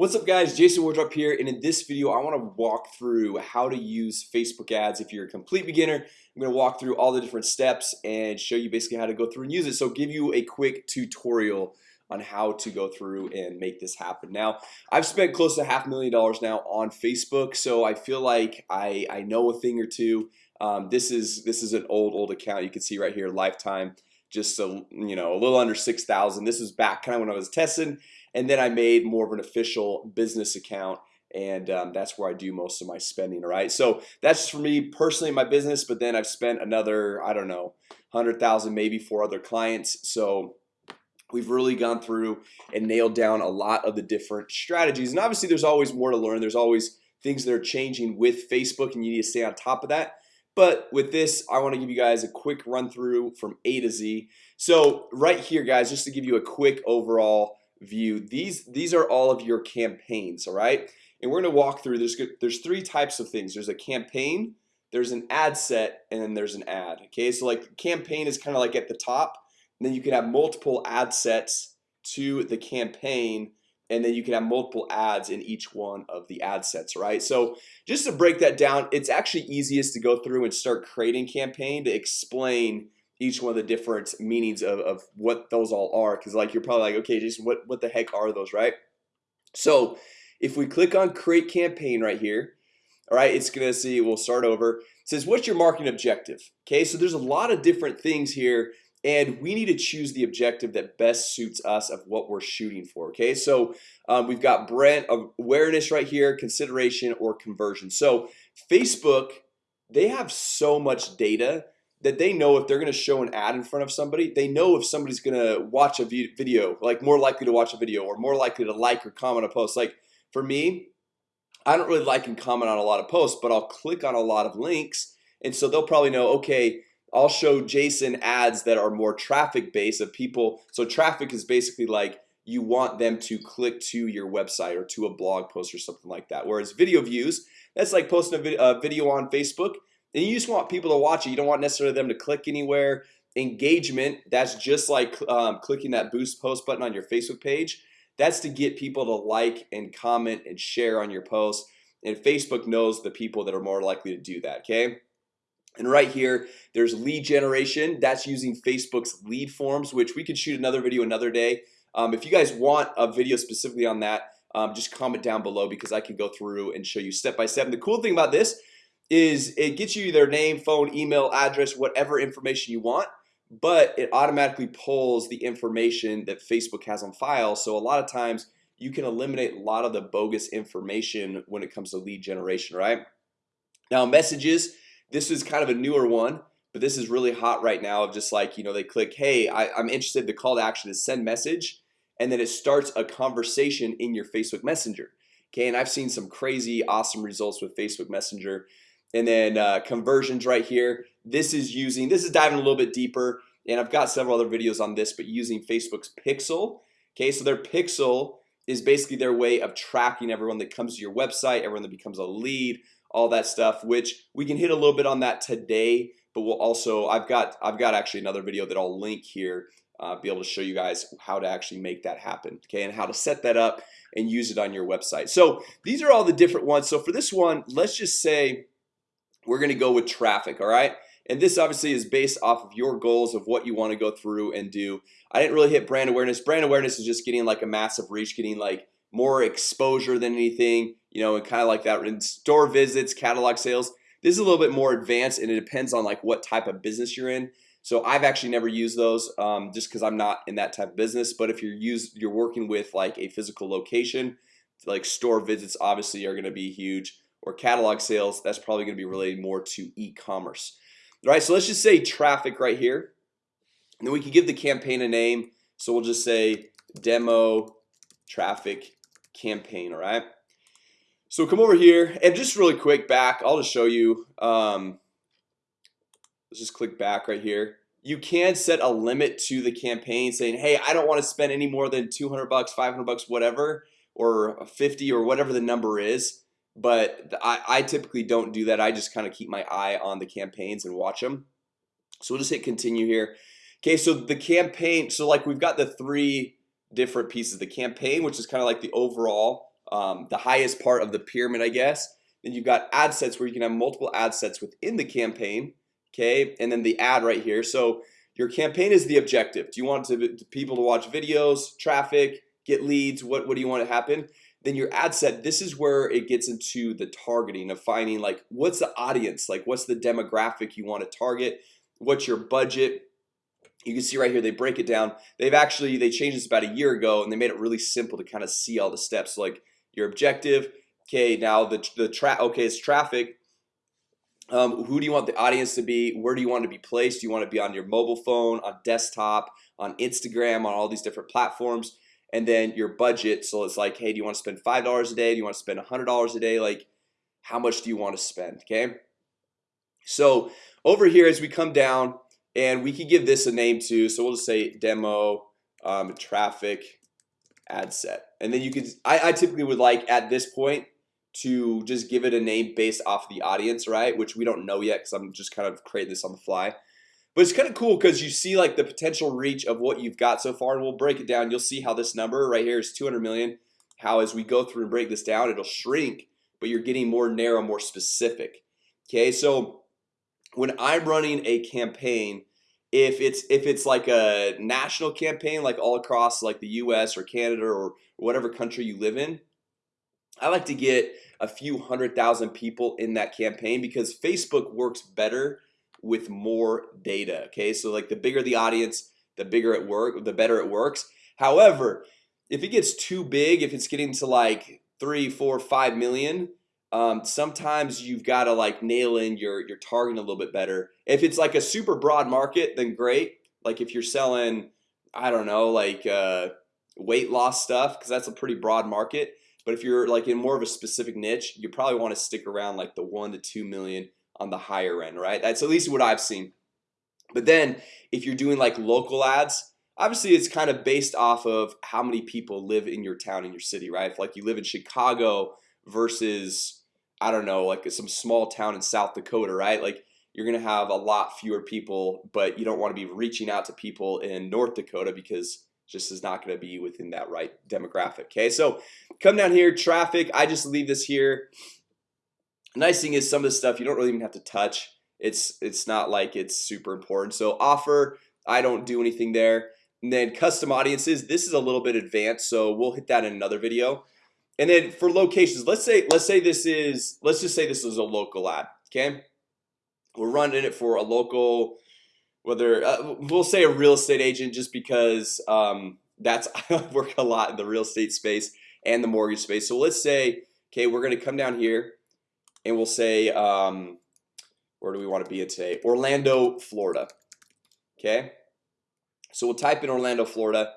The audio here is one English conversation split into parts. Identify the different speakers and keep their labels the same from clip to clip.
Speaker 1: What's up guys? Jason Wardrop here and in this video I want to walk through how to use Facebook ads if you're a complete beginner. I'm gonna walk through all the different steps and show you basically how to go through and use it. So give you a quick tutorial on how to go through and make this happen. Now I've spent close to half a million dollars now on Facebook So I feel like I I know a thing or two. Um, This is this is an old old account. You can see right here lifetime just a you know a little under 6,000 this is back kind of when I was testing and then I made more of an official business account and um, that's where I do most of my spending right? So that's for me personally my business but then I've spent another I don't know hundred thousand maybe for other clients. So We've really gone through and nailed down a lot of the different strategies. And obviously there's always more to learn. There's always things that are changing with Facebook and you need to stay on top of that. But with this I want to give you guys a quick run through from A to Z. So right here guys just to give you a quick overall view these these are all of your campaigns all right? And we're gonna walk through there's good there's three types of things. There's a campaign there's an ad set and then there's an ad okay? So like campaign is kind of like at the top and then you can have multiple ad sets to the campaign and then you can have multiple ads in each one of the ad sets right? So just to break that down it's actually easiest to go through and start creating campaign to explain each one of the different meanings of, of what those all are because like you're probably like okay Jason what what the heck are those? Right? So if we click on create campaign right here all right it's gonna see we'll start over. It says what's your marketing objective? Okay so there's a lot of different things here and we need to choose the objective that best suits us of what we're shooting for okay? So um, we've got brand awareness right here consideration or conversion. So Facebook they have so much data that they know if they're gonna show an ad in front of somebody they know if somebody's gonna watch a video like more likely to watch a video or more likely to like or comment a post. Like for me I don't really like and comment on a lot of posts but I'll click on a lot of links and so they'll probably know okay I'll show Jason ads that are more traffic based of people. So traffic is basically like you want them to click to your website or to a blog post or something like that. Whereas video views that's like posting a video on Facebook and you just want people to watch it. You don't want necessarily them to click anywhere. Engagement that's just like um, clicking that boost post button on your Facebook page. That's to get people to like and comment and share on your post. And Facebook knows the people that are more likely to do that okay? And right here there's lead generation. That's using Facebook's lead forms which we could shoot another video another day. Um, if you guys want a video specifically on that um, just comment down below because I can go through and show you step by step. And the cool thing about this is it gets you their name phone email address whatever information you want but it automatically pulls the information that Facebook has on file. So a lot of times you can eliminate a lot of the bogus information when it comes to lead generation right? Now messages this is kind of a newer one but this is really hot right now of just like you know they click hey I, I'm interested the call to action is send message and then it starts a conversation in your Facebook Messenger. Okay, and I've seen some crazy awesome results with Facebook Messenger and then uh, conversions right here. This is using this is diving a little bit deeper and I've got several other videos on this but using Facebook's pixel. Okay so their pixel is basically their way of tracking everyone that comes to your website everyone that becomes a lead all that stuff which we can hit a little bit on that today but we'll also I've got I've got actually another video that I'll link here uh, be able to show you guys how to actually make that happen okay and how to set that up and use it on your website. So these are all the different ones. So for this one let's just say we're gonna go with traffic all right? And this obviously is based off of your goals of what you want to go through and do. I didn't really hit brand awareness. Brand awareness is just getting like a massive reach getting like more exposure than anything you know and kind of like that. In store visits catalog sales this is a little bit more advanced and it depends on like what type of business you're in. So I've actually never used those um, just because I'm not in that type of business. But if you're used you're working with like a physical location like store visits obviously are going to be huge or catalog sales that's probably going to be related more to e-commerce. Right so let's just say traffic right here. And then we can give the campaign a name. So we'll just say demo traffic campaign all right so come over here and just really quick back I'll just show you um, let's just click back right here. You can set a limit to the campaign saying hey I don't want to spend any more than 200 bucks 500 bucks whatever or 50 or whatever the number is but I, I typically don't do that. I just kind of keep my eye on the campaigns and watch them so we'll just hit continue here. Okay, so the campaign so like we've got the three different pieces. The campaign which is kind of like the overall um, the highest part of the pyramid I guess. Then you've got ad sets where you can have multiple ad sets within the campaign Okay, and then the ad right here. So your campaign is the objective. Do you want to, to people to watch videos traffic get leads? What what do you want to happen? Then your ad set this is where it gets into the targeting of finding like what's the audience? Like what's the demographic you want to target? What's your budget? You can see right here they break it down. They've actually they changed this about a year ago and they made it really simple to kind of see all the steps like your objective okay now the the track okay it's traffic. Um, who do you want the audience to be? Where do you want to be placed? Do you want to be on your mobile phone on desktop on Instagram on all these different platforms and then your budget so it's like hey do you want to spend five dollars a day? Do you want to spend a hundred dollars a day? Like how much do you want to spend okay? So over here as we come down and we can give this a name too so we'll just say demo um, traffic ad set. And then you could I, I typically would like at this point to just give it a name based off the audience right? Which we don't know yet because I'm just kind of creating this on the fly but it's kind of cool because you see like the potential reach of what you've got so far and we'll break it down. You'll see how this number right here is 200 million. How as we go through and break this down it'll shrink but you're getting more narrow more specific. Okay so when I'm running a campaign if it's if it's like a national campaign like all across like the US or Canada or whatever country you live in I like to get a few hundred thousand people in that campaign because Facebook works better with more data Okay, so like the bigger the audience the bigger it work the better it works. However, if it gets too big if it's getting to like three four five million um, sometimes you've got to like nail in your your targeting a little bit better. If it's like a super broad market then great. Like if you're selling I don't know like uh, weight loss stuff because that's a pretty broad market. But if you're like in more of a specific niche you probably want to stick around like the one to two million on the higher end right? That's at least what I've seen. But then if you're doing like local ads obviously it's kind of based off of how many people live in your town in your city right? If like you live in Chicago versus I don't know like some small town in South Dakota right? Like you're gonna have a lot fewer people but you don't want to be reaching out to people in North Dakota because just is not going to be within that right demographic okay? So come down here traffic I just leave this here nice thing is some of the stuff you don't really even have to touch. It's it's not like it's super important. So offer I don't do anything there. And then custom audiences this is a little bit advanced so we'll hit that in another video. And then for locations let's say let's say this is let's just say this is a local ad okay? We're running it for a local whether uh, we'll say a real estate agent just because um, that's I work a lot in the real estate space and the mortgage space. So let's say okay we're gonna come down here and we'll say um, where do we want to be in today? Orlando Florida okay? So we'll type in Orlando Florida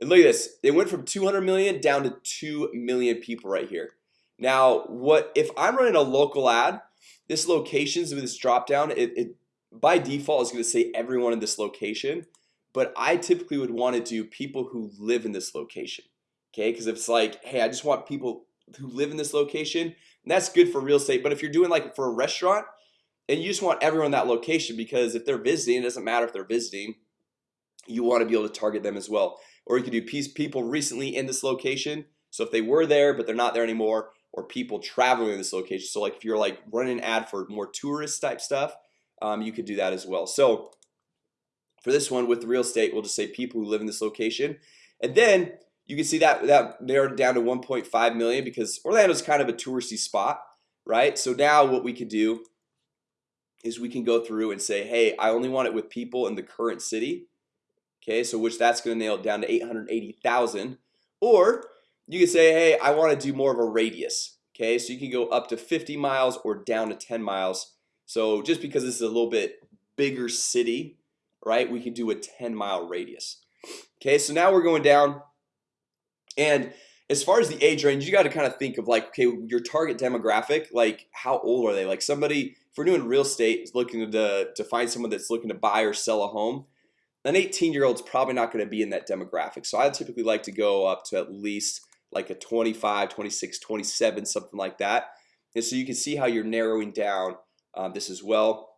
Speaker 1: and look at this they went from 200 million down to 2 million people right here. Now what if I'm running a local ad this locations with this drop down it, it by default is going to say everyone in this location but I typically would want to do people who live in this location Okay, because if it's like hey I just want people who live in this location and that's good for real estate But if you're doing like for a restaurant and you just want everyone in that location because if they're visiting it doesn't matter if they're visiting you want to be able to target them as well. Or you can do people recently in this location so if they were there but they're not there anymore or people traveling in this location. So like if you're like running an ad for more tourist type stuff um, you could do that as well. So for this one with real estate we'll just say people who live in this location. And then you can see that that narrowed down to 1.5 million because Orlando is kind of a touristy spot right? So now what we could do is we can go through and say hey I only want it with people in the current city Okay, so which that's going to nail it down to 880,000 or you can say hey I want to do more of a radius Okay, so you can go up to 50 miles or down to 10 miles. So just because this is a little bit bigger city right we can do a 10 mile radius Okay, so now we're going down and as far as the age range you got to kind of think of like okay your target demographic like how old are they? Like somebody if we're doing real estate looking to to find someone that's looking to buy or sell a home an 18 year old's probably not going to be in that demographic. So I typically like to go up to at least like a 25 26 27 something like that. And so you can see how you're narrowing down um, this as well.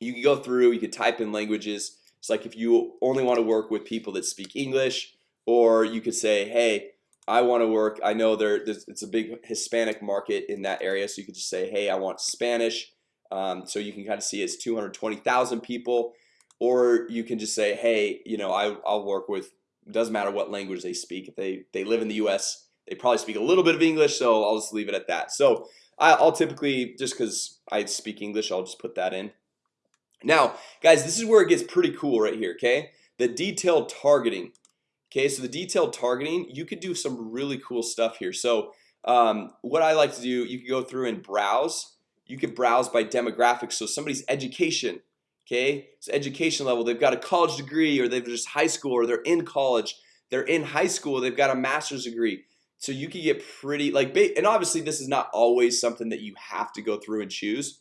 Speaker 1: You can go through you can type in languages. It's like if you only want to work with people that speak English or you could say hey I want to work I know there it's a big Hispanic market in that area So you could just say hey, I want Spanish. Um, So you can kind of see it's 220,000 people. Or you can just say hey, you know, I, I'll work with doesn't matter what language they speak if they they live in the US they probably speak a little bit of English so I'll just leave it at that. So I'll typically just because I speak English I'll just put that in. Now guys this is where it gets pretty cool right here okay? The detailed targeting okay so the detailed targeting you could do some really cool stuff here. So um, what I like to do you can go through and browse. You could browse by demographics. So somebody's education okay? So education level they've got a college degree or they've just high school or they're in college. They're in high school they've got a master's degree. So you can get pretty like and obviously this is not always something that you have to go through and choose.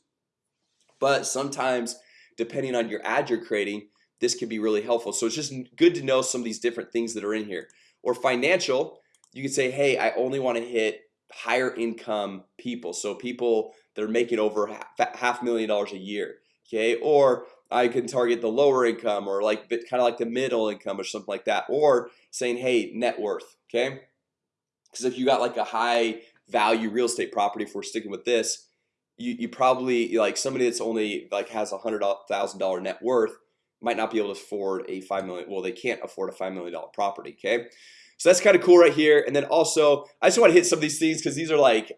Speaker 1: But sometimes depending on your ad you're creating this can be really helpful. So it's just good to know some of these different things that are in here. Or financial you can say hey I only want to hit higher income people. So people that are making over half, half million dollars a year okay? Or I can target the lower income or like kind of like the middle income or something like that. Or saying hey net worth okay? Because if you got like a high value real estate property if we're sticking with this you, you probably like somebody that's only like has a hundred thousand dollar net worth might not be able to afford a five million well they can't afford a five million dollar property okay? So that's kind of cool right here and then also I just want to hit some of these things because these are like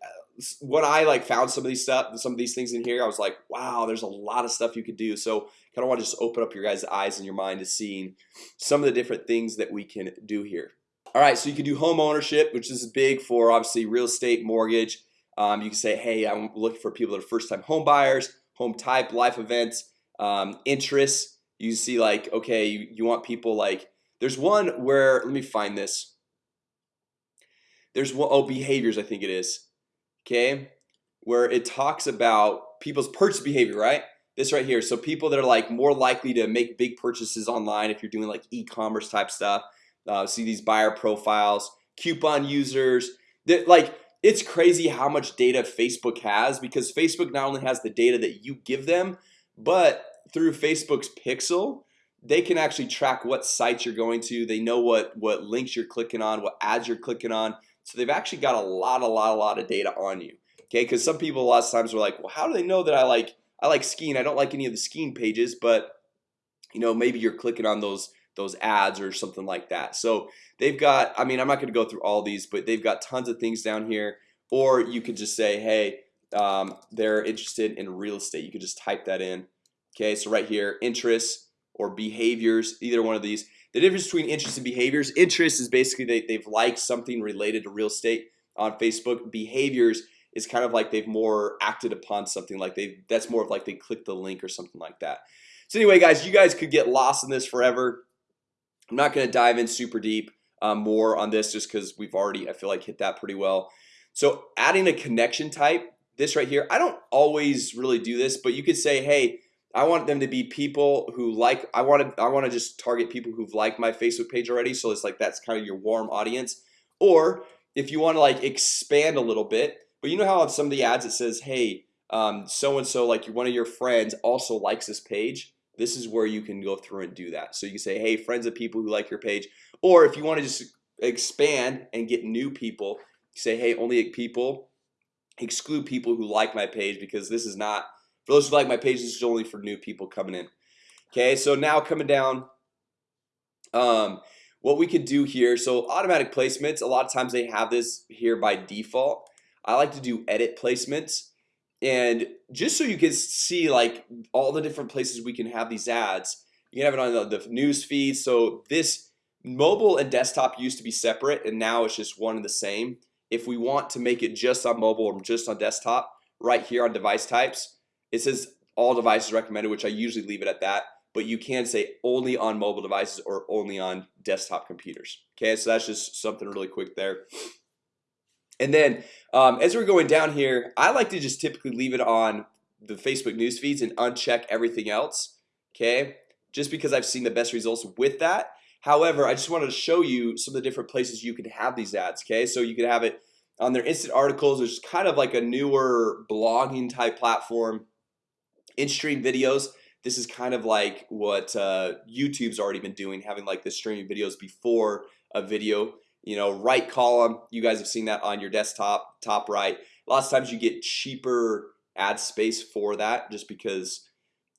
Speaker 1: when I like found some of these stuff some of these things in here I was like wow there's a lot of stuff you could do. So kind of want to just open up your guys eyes and your mind to seeing some of the different things that we can do here. All right so you can do home ownership which is big for obviously real estate mortgage. Um, you can say hey I'm looking for people that are first-time home buyers home type life events um, interests you see like okay you, you want people like there's one where let me find this. There's one oh behaviors I think it is okay where it talks about people's purchase behavior right? This right here so people that are like more likely to make big purchases online if you're doing like e-commerce type stuff uh, see these buyer profiles coupon users that like it's crazy how much data Facebook has because Facebook not only has the data that you give them but through Facebook's pixel they can actually track what sites you're going to. They know what what links you're clicking on what ads you're clicking on. So they've actually got a lot a lot a lot of data on you okay? Because some people a lot of times are like well how do they know that I like I like skiing? I don't like any of the skiing pages but you know maybe you're clicking on those those ads or something like that. So they've got I mean I'm not gonna go through all these but they've got tons of things down here. Or you could just say hey um, they're interested in real estate. You could just type that in okay so right here interests or behaviors either one of these. The difference between interests and behaviors interest is basically they, they've liked something related to real estate on Facebook. Behaviors is kind of like they've more acted upon something like they that's more of like they click the link or something like that. So anyway guys you guys could get lost in this forever. I'm not gonna dive in super deep um, more on this just because we've already I feel like hit that pretty well. So adding a connection type this right here I don't always really do this but you could say hey I want them to be people who like I want to I want to just target people who've liked my Facebook page already so it's like that's kind of your warm audience. Or if you want to like expand a little bit but you know how on some of the ads it says hey um, so and so like one of your friends also likes this page this is where you can go through and do that. So you can say hey friends of people who like your page. Or if you want to just expand and get new people say hey only people exclude people who like my page because this is not for those who like my page this is only for new people coming in. Okay so now coming down um what we could do here so automatic placements a lot of times they have this here by default. I like to do edit placements. And just so you can see like all the different places we can have these ads you can have it on the, the news feed. So this mobile and desktop used to be separate and now it's just one and the same. If we want to make it just on mobile or just on desktop right here on device types it says all devices recommended which I usually leave it at that but you can say only on mobile devices or only on desktop computers. Okay so that's just something really quick there. And then um, as we're going down here I like to just typically leave it on the Facebook news feeds and uncheck everything else Okay, just because I've seen the best results with that. However, I just wanted to show you some of the different places you can have these ads Okay, so you can have it on their instant articles There's kind of like a newer blogging type platform in-stream videos This is kind of like what uh, YouTube's already been doing having like the streaming videos before a video. You know right column you guys have seen that on your desktop top right. Lots of times you get cheaper ad space for that just because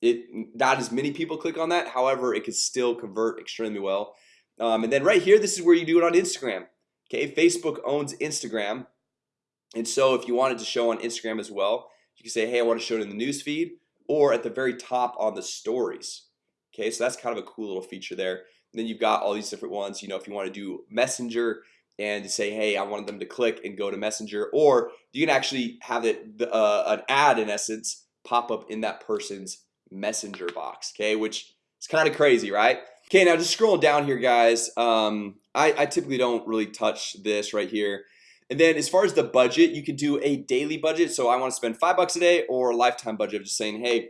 Speaker 1: it not as many people click on that. However it could still convert extremely well. Um, and then right here this is where you do it on Instagram Okay, Facebook owns Instagram. And so if you wanted to show on Instagram as well you can say hey I want to show it in the news feed or at the very top on the stories. Okay, so that's kind of a cool little feature there. And then you've got all these different ones You know if you want to do messenger and say hey I wanted them to click and go to messenger or you can actually have it uh, an ad in essence pop up in that person's messenger box Okay, which is kind of crazy, right? Okay, now just scrolling down here guys um, I, I typically don't really touch this right here and then as far as the budget you can do a daily budget. So I want to spend five bucks a day or a lifetime budget of just saying hey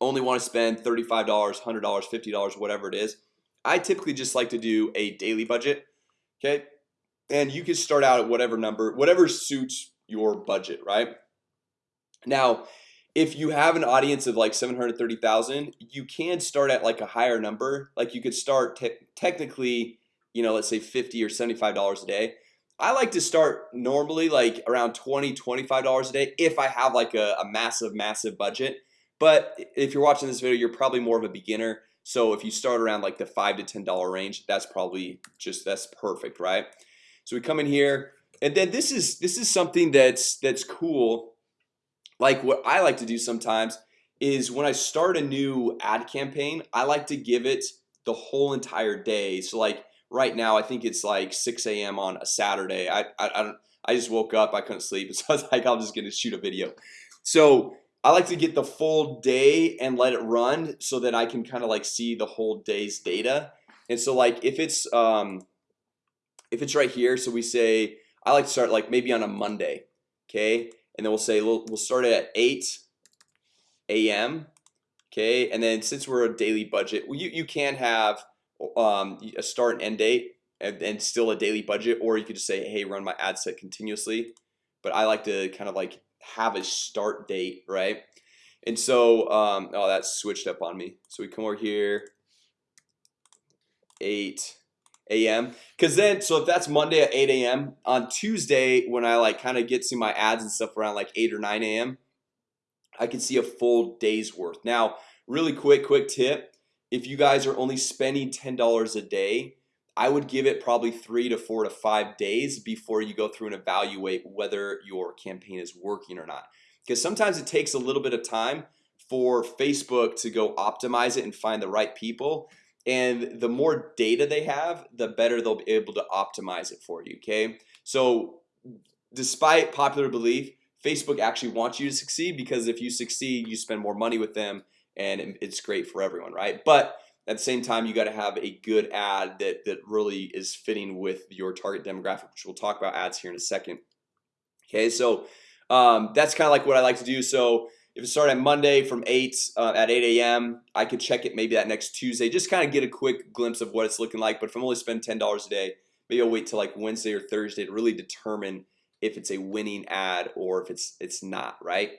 Speaker 1: only want to spend $35 $100 $50 whatever it is. I typically just like to do a daily budget Okay, and you can start out at whatever number whatever suits your budget right? Now if you have an audience of like 730,000 you can start at like a higher number. Like you could start te technically you know let's say 50 or 75 dollars a day I like to start normally like around 20 25 dollars a day if I have like a, a massive massive budget. But if you're watching this video you're probably more of a beginner. So if you start around like the five to ten dollar range that's probably just that's perfect right? So we come in here and then this is this is something that's that's cool. Like what I like to do sometimes is when I start a new ad campaign I like to give it the whole entire day. So like right now I think it's like 6 a.m. on a Saturday I, I, I don't I just woke up I couldn't sleep so I was like I'm just gonna shoot a video so I like to get the full day and let it run so that I can kind of like see the whole day's data and so like if it's um if it's right here so we say I like to start like maybe on a Monday okay and then we'll say we'll, we'll start it at 8 a.m. Okay, and then since we're a daily budget, well, you, you can have um, a start and end date and, and still a daily budget or you could just say hey run my ad set continuously but I like to kind of like have a start date right and so um, oh that's switched up on me so we come over here 8 a.m. Because then so if that's Monday at 8 a.m. on Tuesday when I like kind of get to my ads and stuff around like 8 or 9 a.m. I can see a full day's worth now really quick quick tip if you guys are only spending $10 a day I would give it probably three to four to five days before you go through and evaluate whether your campaign is working or not. Because sometimes it takes a little bit of time for Facebook to go optimize it and find the right people and the more data they have the better they'll be able to optimize it for you okay? So despite popular belief Facebook actually wants you to succeed because if you succeed you spend more money with them and it's great for everyone right? But at the same time you got to have a good ad that that really is fitting with your target demographic which we'll talk about ads here in a second. Okay so um, that's kind of like what I like to do. So if it started on Monday from 8 uh, at 8 a.m. I could check it maybe that next Tuesday just kind of get a quick glimpse of what it's looking like. But if I'm only spend $10 a day maybe I'll wait till like Wednesday or Thursday to really determine if it's a winning ad or if it's it's not right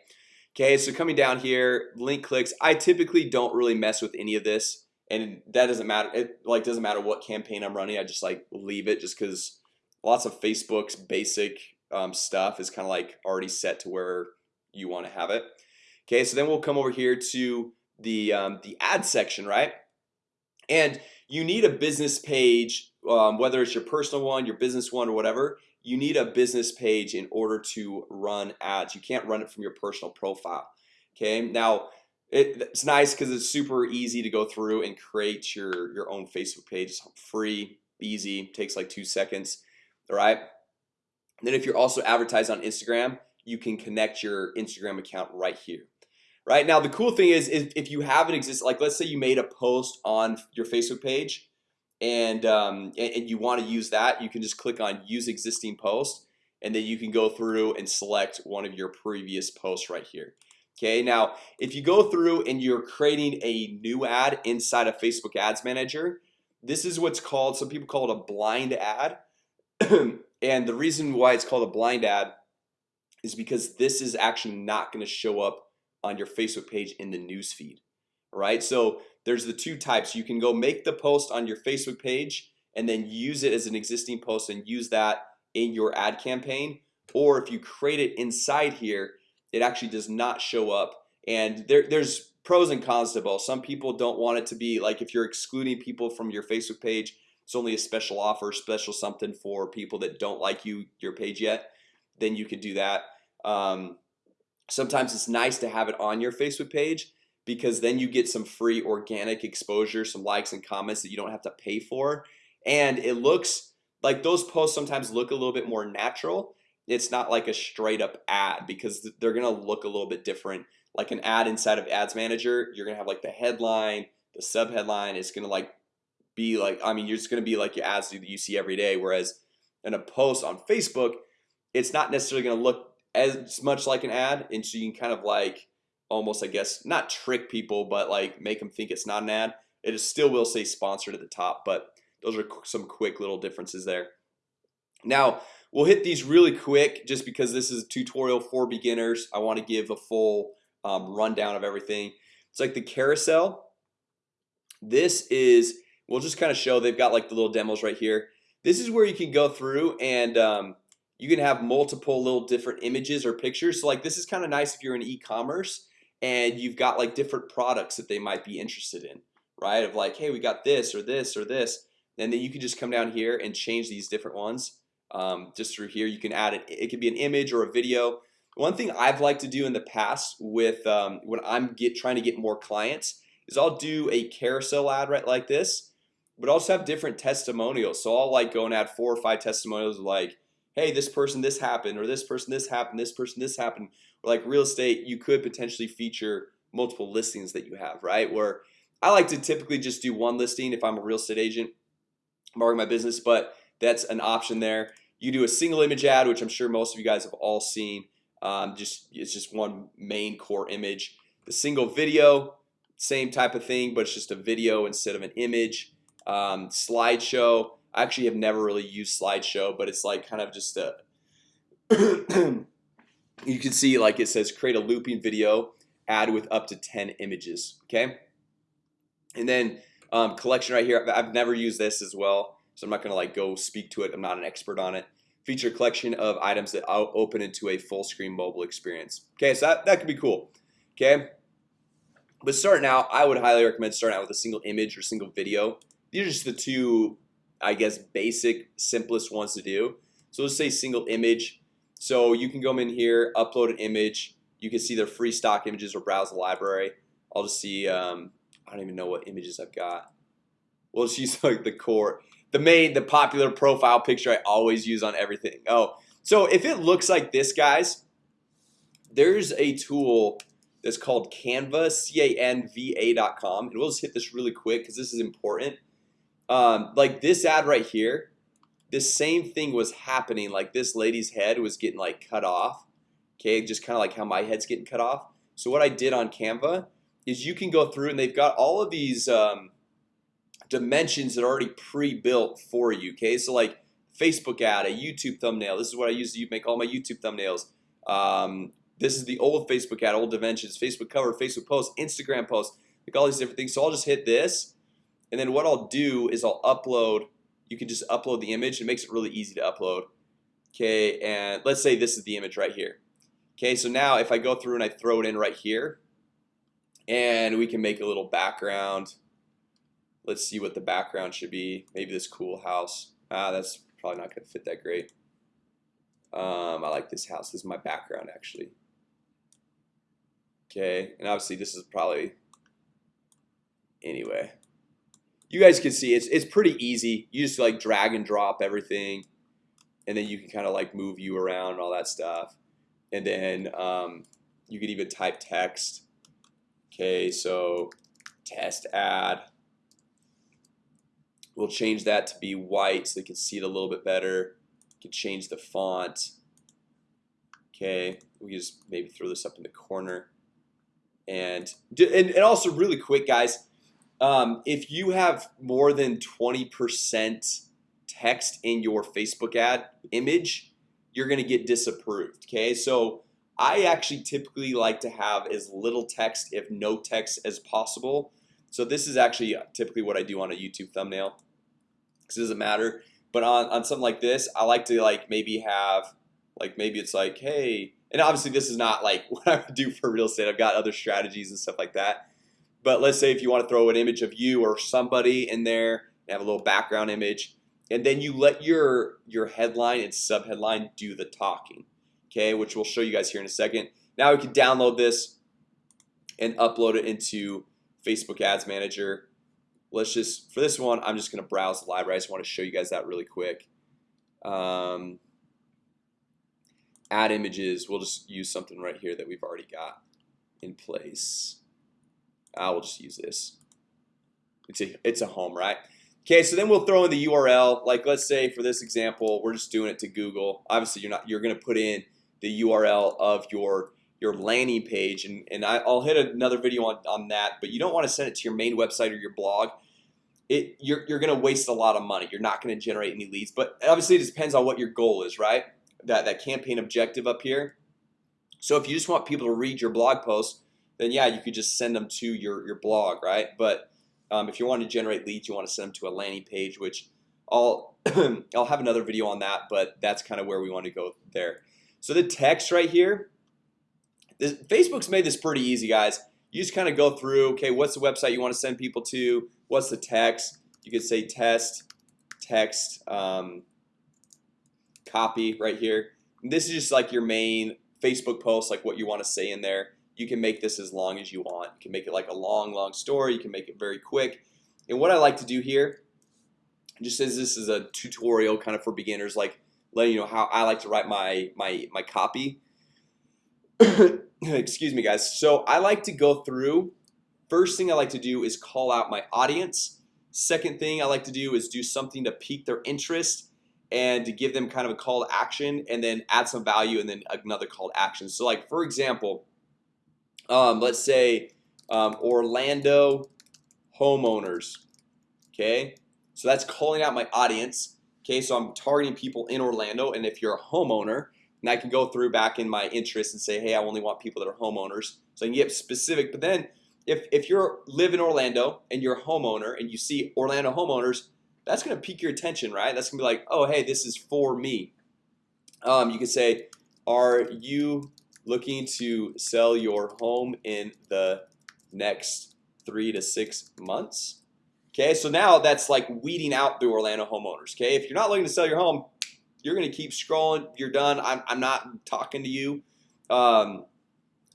Speaker 1: Okay, so coming down here link clicks. I typically don't really mess with any of this and that doesn't matter. It like doesn't matter what campaign I'm running. I just like leave it just because lots of Facebook's basic um, stuff is kind of like already set to where you want to have it. Okay, so then we'll come over here to the um, the ad section, right? And you need a business page um, whether it's your personal one your business one or whatever you need a business page in order to run ads. You can't run it from your personal profile Okay, now it, it's nice because it's super easy to go through and create your your own Facebook page. It's free easy takes like two seconds all right? And then if you're also advertised on Instagram you can connect your Instagram account right here right? Now the cool thing is, is if you have an exist like let's say you made a post on your Facebook page and um, and you want to use that you can just click on use existing post and then you can go through and select one of your previous posts right here. Okay, now if you go through and you're creating a new ad inside of Facebook Ads Manager This is what's called some people call it a blind ad. And the reason why it's called a blind ad is because this is actually not going to show up on your Facebook page in the newsfeed right so there's the two types. You can go make the post on your Facebook page and then use it as an existing post and use that in your ad campaign. Or if you create it inside here it actually does not show up. And there, there's pros and cons to both. Some people don't want it to be like if you're excluding people from your Facebook page it's only a special offer special something for people that don't like you your page yet then you could do that. Um, sometimes it's nice to have it on your Facebook page because then you get some free organic exposure some likes and comments that you don't have to pay for. And it looks like those posts sometimes look a little bit more natural. It's not like a straight-up ad because they're gonna look a little bit different. Like an ad inside of ads manager you're gonna have like the headline the sub headline is gonna like be like I mean you're just gonna be like your ads that you see every day. Whereas in a post on Facebook it's not necessarily gonna look as much like an ad. And so you can kind of like almost I guess not trick people but like make them think it's not an ad. It is still will say sponsored at the top but those are some quick little differences there. Now we'll hit these really quick just because this is a tutorial for beginners. I want to give a full um, rundown of everything. It's like the carousel. This is we'll just kind of show they've got like the little demos right here. This is where you can go through and um, you can have multiple little different images or pictures. So like this is kind of nice if you're in e-commerce and you've got like different products that they might be interested in right? Of like hey we got this or this or this and then you can just come down here and change these different ones um, just through here. You can add it it could be an image or a video. One thing I've liked to do in the past with um, when I'm get trying to get more clients is I'll do a carousel ad right like this but also have different testimonials. So I'll like go and add four or five testimonials like hey this person this happened or this person this happened this person this happened or like real estate you could potentially feature multiple listings that you have right? Where I like to typically just do one listing if I'm a real estate agent marketing my business but that's an option there. You do a single image ad which I'm sure most of you guys have all seen um, just it's just one main core image. The single video same type of thing but it's just a video instead of an image. Um, slideshow Actually have never really used slideshow but it's like kind of just a you can see like it says create a looping video ad with up to 10 images okay? And then um, collection right here I've never used this as well so I'm not gonna like go speak to it I'm not an expert on it. Feature collection of items that I'll open into a full screen mobile experience Okay, so that, that could be cool Okay, but starting out I would highly recommend starting out with a single image or single video. These are just the two I guess basic simplest ones to do. So let's say single image. So you can go in here upload an image. You can see their free stock images or browse the library. I'll just see um, I don't even know what images I've got. Well, she's like the core the main the popular profile picture I always use on everything. Oh, so if it looks like this guys There's a tool that's called Canva canva.com and we'll just hit this really quick because this is important um, like this ad right here this same thing was happening like this lady's head was getting like cut off Okay, just kind of like how my head's getting cut off. So what I did on Canva is you can go through and they've got all of these um, dimensions that are already pre-built for you okay? So like Facebook ad a YouTube thumbnail. This is what I use to make all my YouTube thumbnails. Um, this is the old Facebook ad old dimensions Facebook cover Facebook post Instagram post like all these different things. So I'll just hit this and then what I'll do is I'll upload you can just upload the image it makes it really easy to upload Okay, and let's say this is the image right here Okay, so now if I go through and I throw it in right here and we can make a little background Let's see what the background should be. Maybe this cool house. Ah, that's probably not gonna fit that great. Um, I like this house. This is my background actually. Okay, and obviously this is probably anyway. You guys can see it's it's pretty easy. You just like drag and drop everything, and then you can kind of like move you around and all that stuff. And then um, you can even type text. Okay, so test ad. We'll change that to be white so they can see it a little bit better. You can change the font. Okay, we just maybe throw this up in the corner. And and, and also really quick, guys. Um, if you have more than 20% text in your Facebook ad image, you're gonna get disapproved. Okay, so I actually typically like to have as little text, if no text, as possible. So this is actually typically what I do on a YouTube thumbnail it doesn't matter but on, on something like this I like to like maybe have like maybe it's like hey and obviously this is not like what I would do for real estate I've got other strategies and stuff like that but let's say if you want to throw an image of you or somebody in there and have a little background image and then you let your your headline and subheadline do the talking Okay, which we'll show you guys here in a second now we can download this and upload it into Facebook Ads Manager Let's just for this one. I'm just gonna browse the library I just want to show you guys that really quick um, Add images. We'll just use something right here that we've already got in place I will just use this. It's a it's a home, right? Okay, so then we'll throw in the URL like let's say for this example We're just doing it to Google. Obviously you're not you're gonna put in the URL of your your landing page and, and I, will hit another video on, on that but you don't want to send it to your main website or your blog. It you're, you're gonna waste a lot of money. You're not gonna generate any leads but obviously it depends on what your goal is right? That that campaign objective up here. So if you just want people to read your blog post then yeah you could just send them to your your blog right? But um, if you want to generate leads you want to send them to a landing page which I'll I'll have another video on that but that's kind of where we want to go there. So the text right here this, Facebook's made this pretty easy guys. You just kind of go through okay what's the website you want to send people to? What's the text? You could say test text um, copy right here. And this is just like your main Facebook post like what you want to say in there you can make this as long as you want. You can make it like a long long story. You can make it very quick. And what I like to do here just as this is a tutorial kind of for beginners like letting you know how I like to write my my my copy. Excuse me guys. So I like to go through. First thing I like to do is call out my audience. Second thing I like to do is do something to pique their interest and to give them kind of a call to action and then add some value and then another call to action. So like for example um, let's say um, Orlando homeowners okay? So that's calling out my audience. Okay so I'm targeting people in Orlando and if you're a homeowner and I can go through back in my interest and say hey I only want people that are homeowners. So I can get specific but then if, if you're live in Orlando and you're a homeowner and you see Orlando homeowners that's gonna pique your attention right? That's gonna be like oh hey this is for me. Um, you could say are you looking to sell your home in the next three to six months. Okay, so now that's like weeding out the Orlando homeowners Okay, if you're not looking to sell your home you're gonna keep scrolling you're done I'm, I'm not talking to you. Um,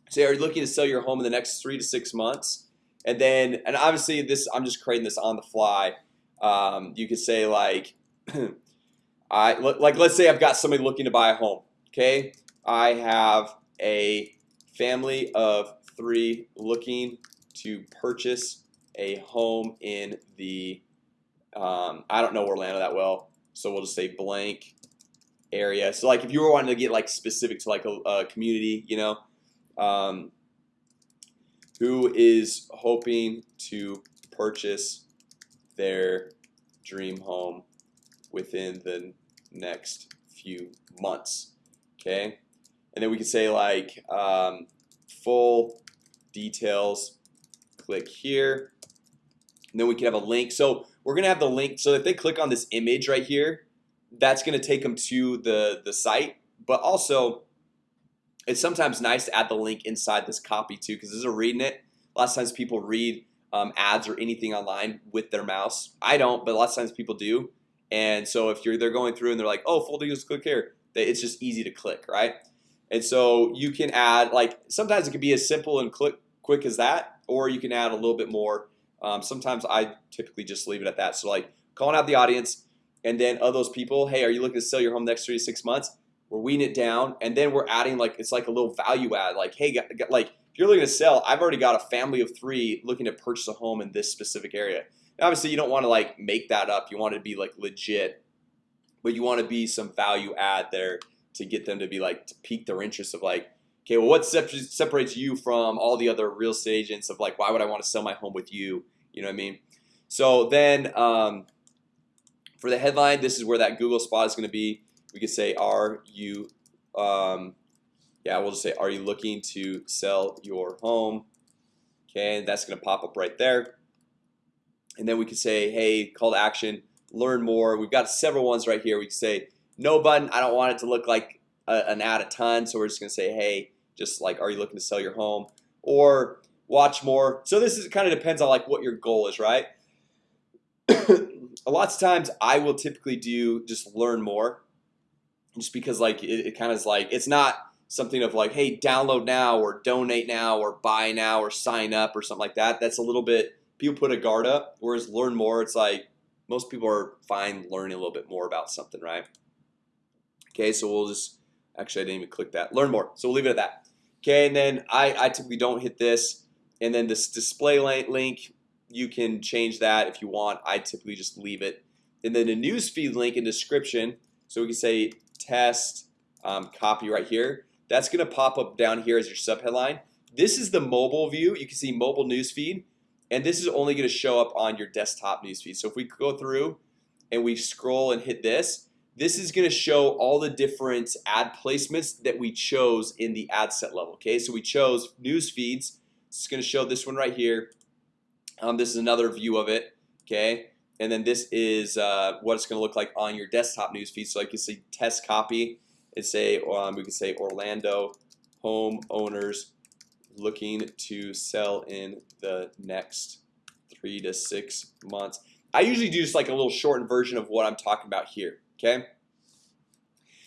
Speaker 1: say are you looking to sell your home in the next three to six months? And then and obviously this I'm just creating this on the fly. Um, you could say like I like let's say I've got somebody looking to buy a home Okay, I have a family of three looking to purchase a home in the um, I don't know Orlando that well so we'll just say blank area. So like if you were wanting to get like specific to like a, a community you know um, who is hoping to purchase their dream home within the next few months okay and then we can say like um, full details click here. And then we can have a link. So we're gonna have the link. So if they click on this image right here that's gonna take them to the the site. But also it's sometimes nice to add the link inside this copy too because as they're reading it. A lot of times people read um, ads or anything online with their mouse. I don't but a lot of times people do. And so if you're they're going through and they're like oh full details click here. It's just easy to click right and so you can add like sometimes it can be as simple and quick quick as that or you can add a little bit more. Um, sometimes I typically just leave it at that. So like calling out the audience and then of those people hey are you looking to sell your home next three to six months? We're weeding it down and then we're adding like it's like a little value add like hey like if you're looking to sell I've already got a family of three looking to purchase a home in this specific area. And obviously you don't want to like make that up. You want it to be like legit but you want to be some value add there to get them to be like to pique their interest of like okay well what separates you from all the other real estate agents of like why would I want to sell my home with you? You know what I mean? So then um, for the headline this is where that Google spot is going to be. We could say are you um, yeah we'll just say are you looking to sell your home? Okay and that's gonna pop up right there. And then we could say hey call to action. Learn more. We've got several ones right here. We could say no button. I don't want it to look like a, an ad a ton So we're just gonna say hey just like are you looking to sell your home or watch more So this is kind of depends on like what your goal is, right? a lot of times I will typically do just learn more just because like it, it kind of is like it's not something of like hey download now or donate now or buy now or sign up or something like that that's a little bit people put a guard up whereas learn more it's like most people are fine learning a little bit more about something right okay so we'll just actually I didn't even click that. Learn more. So we'll leave it at that. Okay and then I, I typically don't hit this. And then this display link you can change that if you want. I typically just leave it. And then the newsfeed link in description so we can say test um, copy right here. That's gonna pop up down here as your subheadline. This is the mobile view. You can see mobile newsfeed. And this is only going to show up on your desktop newsfeed. So if we go through and we scroll and hit this this is going to show all the different ad placements that we chose in the ad set level Okay, so we chose news feeds. It's going to show this one right here. Um, This is another view of it Okay, and then this is uh, what it's going to look like on your desktop news feed. So I can see test copy. And say um, we can say Orlando homeowners looking to sell in the next three to six months. I usually do just like a little shortened version of what I'm talking about here Okay?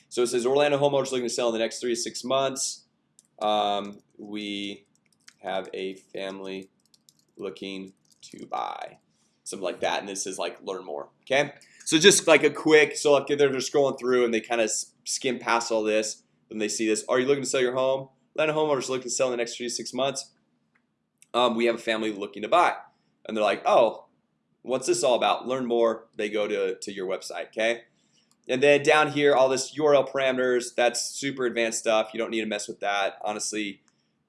Speaker 1: So it says Orlando homeowners looking to sell in the next three to six months. Um, We have a family looking to buy. Something like that and this is like learn more okay? So just like a quick so like they're just scrolling through and they kind of skim past all this when they see this. Are you looking to sell your home? Atlanta homeowners looking to sell in the next three to six months. Um, We have a family looking to buy. And they're like, oh What's this all about? Learn more. They go to to your website, okay? And then down here all this URL parameters that's super advanced stuff. You don't need to mess with that. Honestly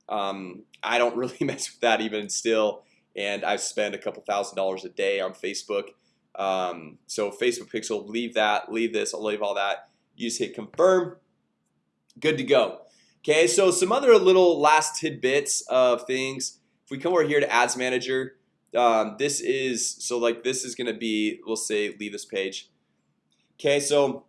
Speaker 1: um, I don't really mess with that even still. And I've spent a couple thousand dollars a day on Facebook. Um, so Facebook pixel leave that leave this I'll leave all that. You just hit confirm. Good to go. Okay, so some other little last tidbits of things. If we come over here to ads manager um, this is so like this is gonna be we'll say leave this page Okay, so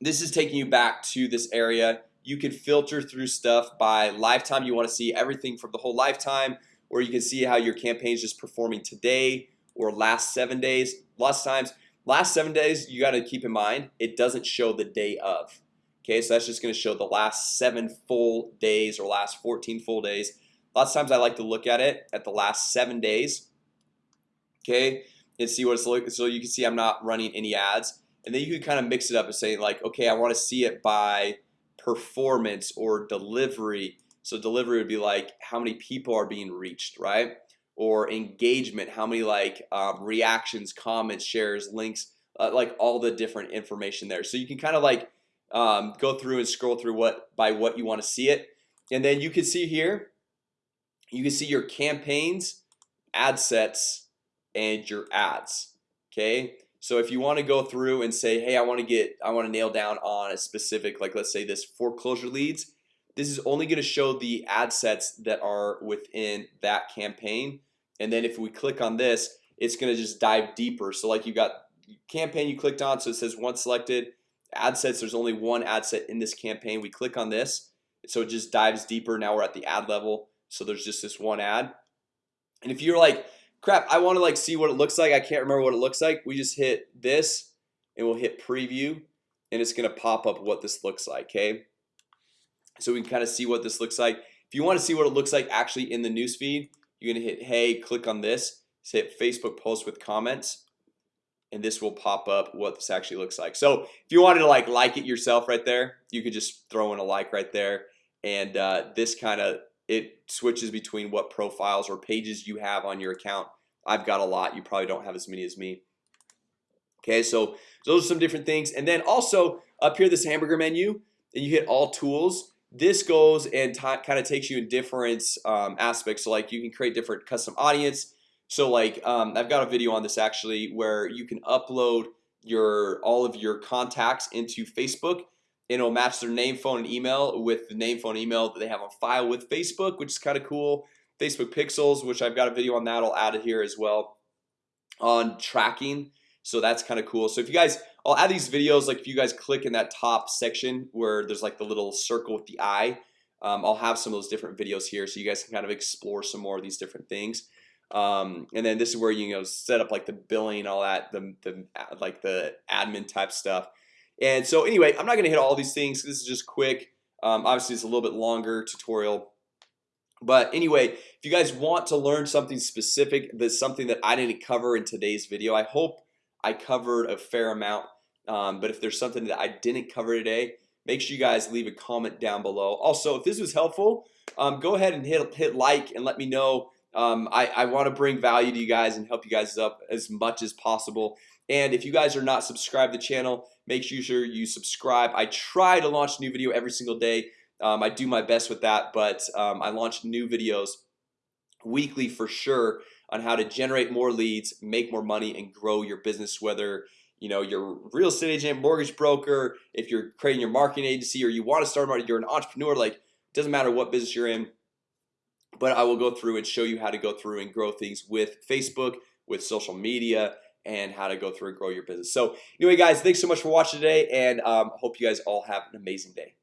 Speaker 1: this is taking you back to this area. You can filter through stuff by lifetime. You want to see everything from the whole lifetime or you can see how your campaign is just performing today or last seven days. Lots of times last seven days you got to keep in mind it doesn't show the day of. Okay, so that's just going to show the last seven full days or last 14 full days. Lots of times I like to look at it at the last seven days. Okay, and see what it's like so you can see I'm not running any ads and then you can kind of mix it up and say like okay I want to see it by performance or delivery. So delivery would be like how many people are being reached right? Or engagement how many like um, reactions comments shares links uh, like all the different information there. So you can kind of like um, go through and scroll through what by what you want to see it. And then you can see here you can see your campaigns ad sets and your ads okay so if you want to go through and say hey I want to get I want to nail down on a specific like let's say this foreclosure leads this is only going to show the ad sets that are within that campaign. And then if we click on this it's going to just dive deeper. So like you got campaign you clicked on so it says once selected ad sets there's only one ad set in this campaign. We click on this so it just dives deeper. Now we're at the ad level so there's just this one ad. And if you're like crap I want to like see what it looks like. I can't remember what it looks like. We just hit this and we'll hit preview and it's gonna pop up what this looks like okay? So we can kind of see what this looks like. If you want to see what it looks like actually in the newsfeed you're gonna hit hey click on this. Hit Facebook post with comments and this will pop up what this actually looks like. So if you wanted to like like it yourself right there you could just throw in a like right there and uh, this kind of it switches between what profiles or pages you have on your account. I've got a lot. You probably don't have as many as me. Okay, so those are some different things. And then also up here this hamburger menu and you hit all tools. This goes and kind of takes you in different um, aspects. So like you can create different custom audience. So like um, I've got a video on this actually where you can upload your all of your contacts into Facebook and it'll match their name phone and email with the name phone email that they have on file with Facebook which is kind of cool. Facebook pixels which I've got a video on that I'll add it here as well on tracking. So that's kind of cool. So if you guys I'll add these videos like if you guys click in that top section where there's like the little circle with the eye um, I'll have some of those different videos here so you guys can kind of explore some more of these different things. Um, and then this is where you know set up like the billing all that the, the like the admin type stuff and so anyway I'm not gonna hit all these things this is just quick. Um, obviously it's a little bit longer tutorial. But anyway if you guys want to learn something specific that's something that I didn't cover in today's video I hope I covered a fair amount. Um, but if there's something that I didn't cover today make sure you guys leave a comment down below. Also if this was helpful um, go ahead and hit hit like and let me know. Um, I, I want to bring value to you guys and help you guys up as much as possible. And if you guys are not subscribed to the channel make sure you subscribe. I try to launch new video every single day. Um, I do my best with that but um, I launch new videos weekly for sure on how to generate more leads make more money and grow your business whether you know you're real estate agent mortgage broker if you're creating your marketing agency or you want to start marketing you're an entrepreneur like doesn't matter what business you're in but I will go through and show you how to go through and grow things with Facebook with social media and how to go through and grow your business. So anyway guys thanks so much for watching today and um, hope you guys all have an amazing day